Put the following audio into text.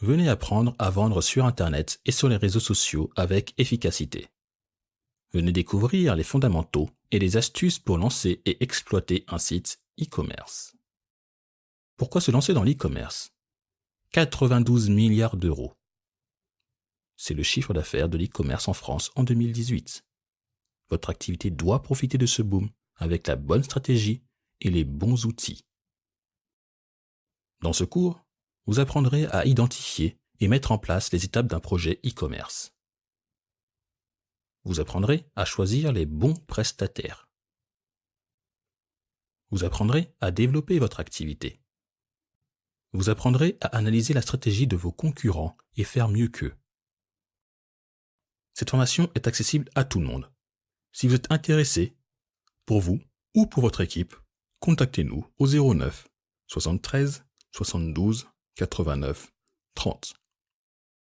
venez apprendre à vendre sur Internet et sur les réseaux sociaux avec efficacité. Venez découvrir les fondamentaux et les astuces pour lancer et exploiter un site e-commerce. Pourquoi se lancer dans l'e-commerce? 92 milliards d'euros. C'est le chiffre d'affaires de l'e-commerce en France en 2018. Votre activité doit profiter de ce boom avec la bonne stratégie et les bons outils. Dans ce cours, vous apprendrez à identifier et mettre en place les étapes d'un projet e-commerce. Vous apprendrez à choisir les bons prestataires. Vous apprendrez à développer votre activité. Vous apprendrez à analyser la stratégie de vos concurrents et faire mieux qu'eux. Cette formation est accessible à tout le monde. Si vous êtes intéressé, pour vous ou pour votre équipe, contactez-nous au 09 73 72 89 30.